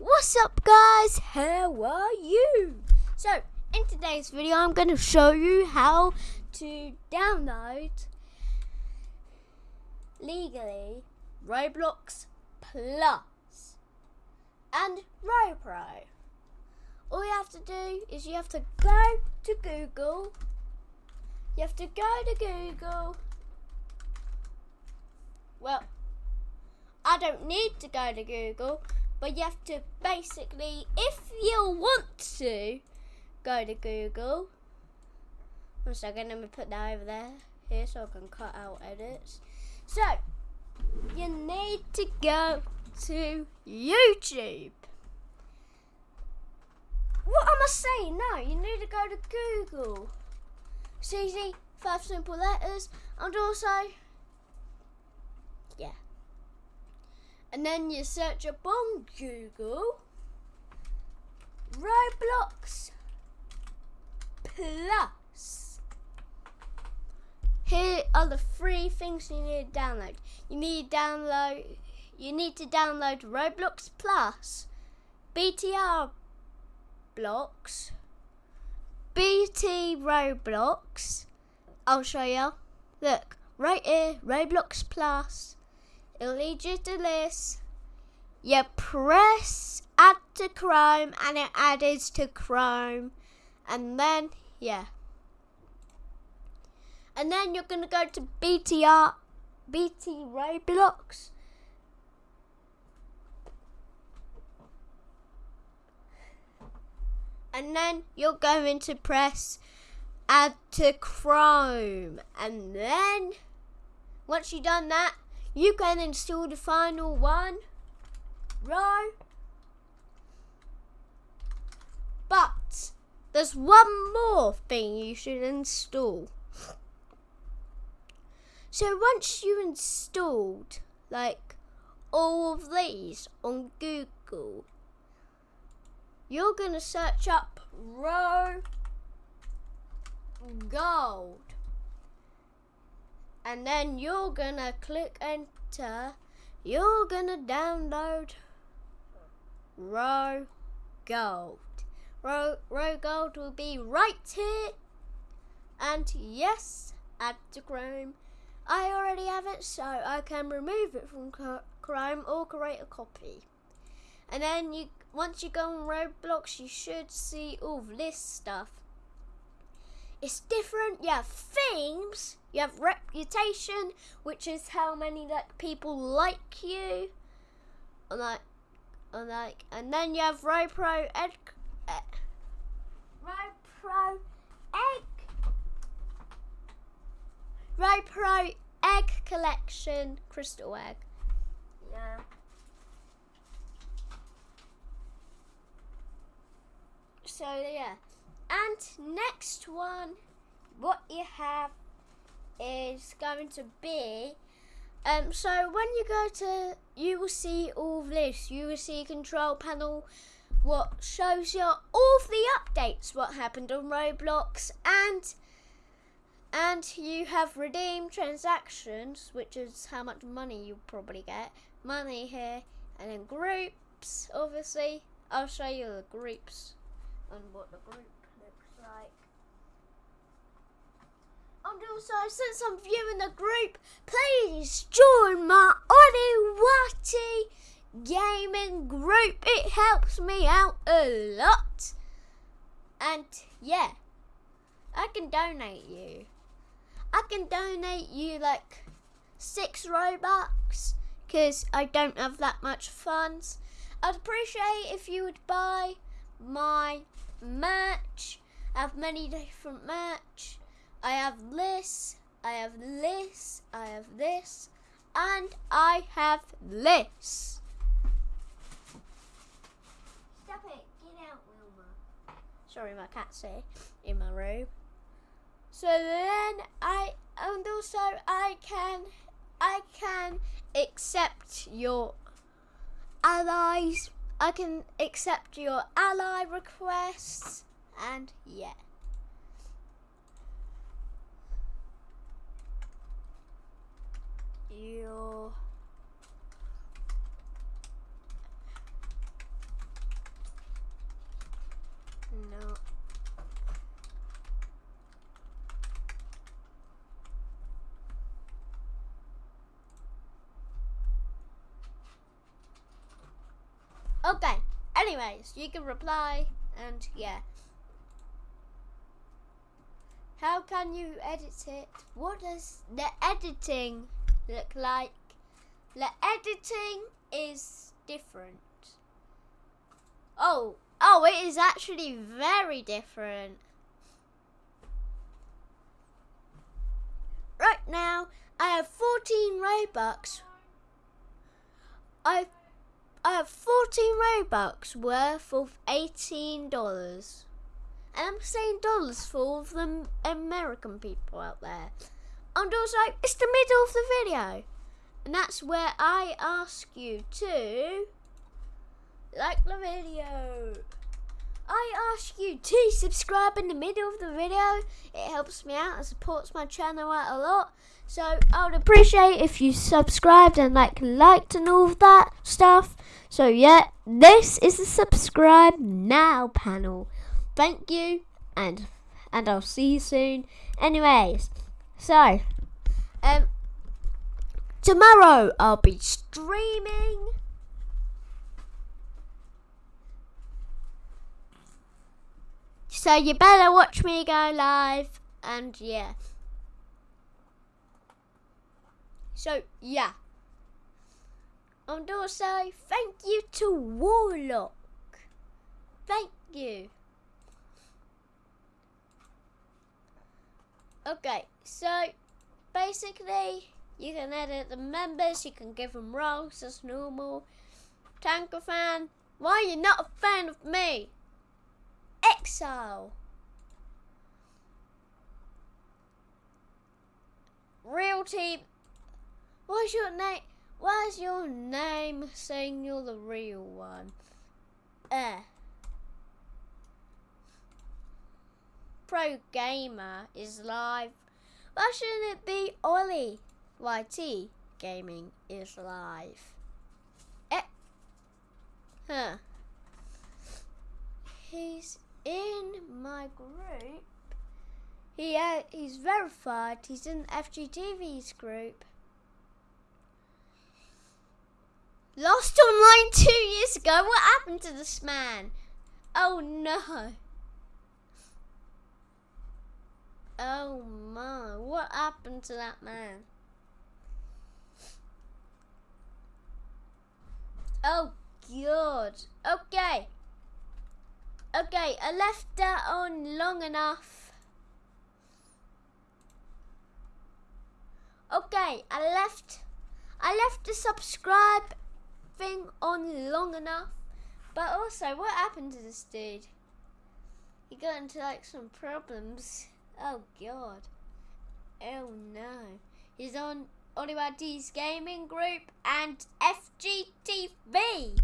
What's up guys? How are you? So, in today's video I'm going to show you how to download legally Roblox Plus and RoPro. All you have to do is you have to go to Google. You have to go to Google. Well, I don't need to go to Google but you have to basically, if you want to, go to Google. One second, let me put that over there, here, so I can cut out edits. So, you need to go to YouTube. What am I saying? No, you need to go to Google. It's easy, five simple letters, and also and then you search up on Google Roblox Plus. Here are the three things you need to download. You need to download you need to download Roblox Plus, BTR blocks, BT Roblox. I'll show you. Look, right here, Roblox Plus you. You press add to Chrome and it adds to Chrome. And then, yeah. And then you're going to go to BTR, BT Roblox. And then you're going to press add to Chrome. And then, once you've done that, you can install the final one row. But there's one more thing you should install. So once you installed like all of these on Google, you're gonna search up row gold and then you're gonna click enter. You're gonna download row gold row, RoGold will be right here. And yes add to chrome. I already have it so I can remove it from chrome or create a copy. And then you once you go on roblox you should see all this stuff. It's different. Have themes. You have reputation, which is how many like people like you. And like, and like, and then you have RoPro Ed, Ed RoPro Egg, RoPro Egg Collection Crystal Egg. Yeah. So yeah. And next one, what you have is going to be um, so when you go to, you will see all this. You will see control panel, what shows you all the updates, what happened on Roblox, and and you have redeem transactions, which is how much money you probably get. Money here, and then groups. Obviously, I'll show you the groups and what the group looks like. And also, since I'm viewing the group, please join my Watty gaming group. It helps me out a lot. And yeah, I can donate you. I can donate you like six Robux because I don't have that much funds. I'd appreciate if you would buy my merch I have many different merch. I have this, I have this, I have this, and I have this. Stop it, get out, Wilma. Sorry, my cat's here in my room. So then I, and also I can, I can accept your allies. I can accept your ally requests and yeah. deal. No. Okay, anyways, you can reply and yeah. How can you edit it? What does the editing look like? The editing is different. Oh, oh, it is actually very different. Right now, I have 14 Robux. I I have 14 Robux worth of $18. And I'm saying dollars for all of the American people out there. And also, it's the middle of the video. And that's where I ask you to like the video. I ask you to subscribe in the middle of the video. It helps me out and supports my channel out a lot. So I would appreciate if you subscribed and like liked and all of that stuff. So yeah, this is the subscribe now panel. Thank you and and I'll see you soon. Anyways, so um tomorrow I'll be streaming So you better watch me go live and yeah. So yeah. And also thank you to Warlock. Thank you. Okay, so basically you can edit the members, you can give them roles as normal. Tanker fan, why are you not a fan of me? Exile. Real team. What's your name? What's your name saying you're the real one? Eh. Pro Gamer is live. Why shouldn't it be Ollie? YT Gaming is live. Eh. Huh. He's in my group. He uh, he's verified. He's in FGTV's group. Lost online two years ago. What happened to this man? Oh no. Oh my, what happened to that man? Oh god. Okay. Okay, I left that on long enough. Okay, I left I left the subscribe thing on long enough. But also, what happened to this dude? He got into like some problems. Oh god. Oh no. He's on Oliver D's gaming group and FGTV.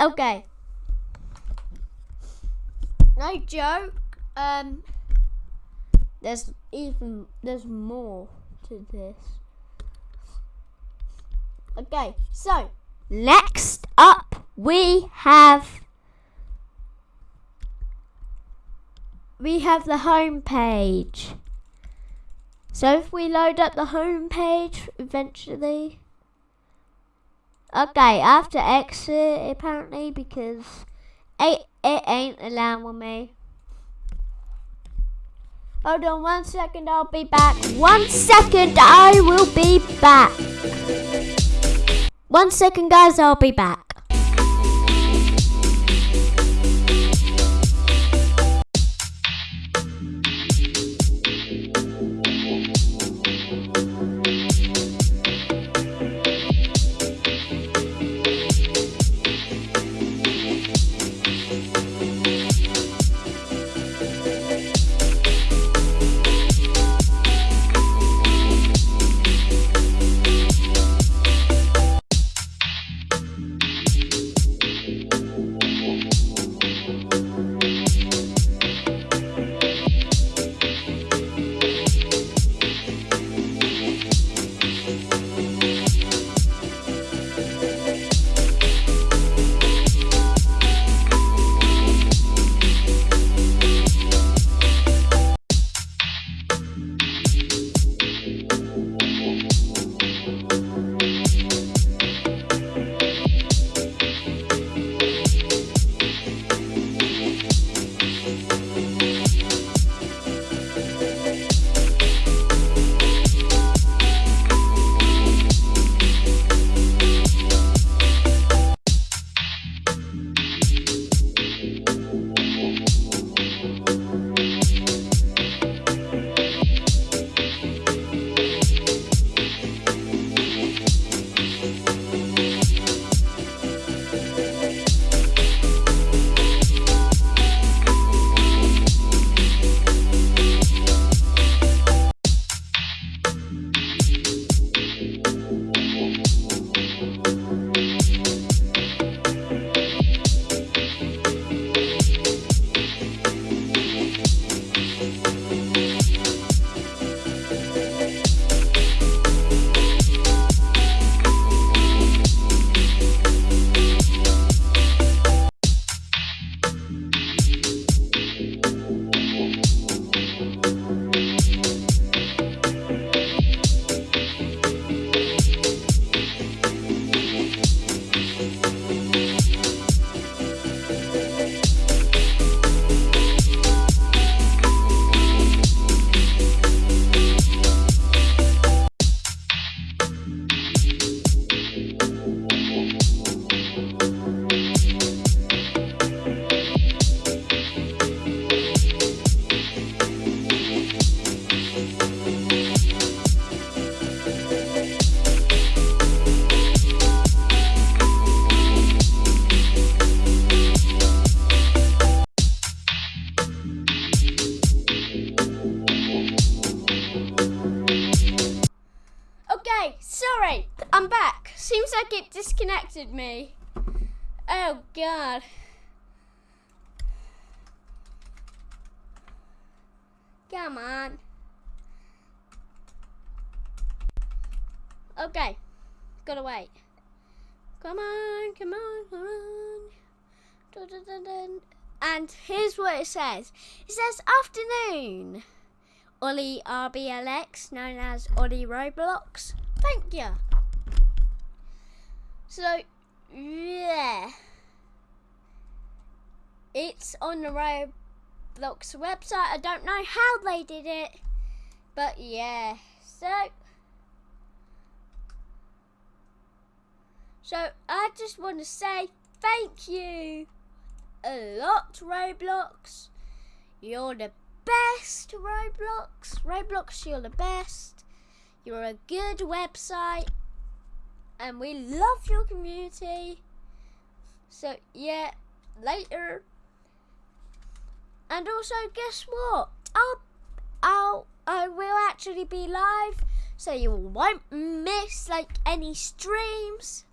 Okay no joke. Um, there's even there's more to this. Okay, so next up we have we have the home page. So if we load up the home page eventually. Okay, I have to exit apparently because it, it ain't allowing me. Hold on one second, I'll be back. One second, I will be back. One second, guys, I'll be back. Back. Seems like it disconnected me. Oh god. Come on. Okay. Gotta wait. Come on, come on, come on. Dun, dun, dun. And here's what it says. It says afternoon. Ollie RBLX, known as Ollie Roblox. Thank you. So, yeah. It's on the Roblox website. I don't know how they did it. But yeah. So, So I just want to say thank you a lot, Roblox. You're the best, Roblox. Roblox, you're the best. You're a good website. And we love your community. So, yeah, later. And also, guess what? I'll, I'll, I will actually be live. So you won't miss like any streams.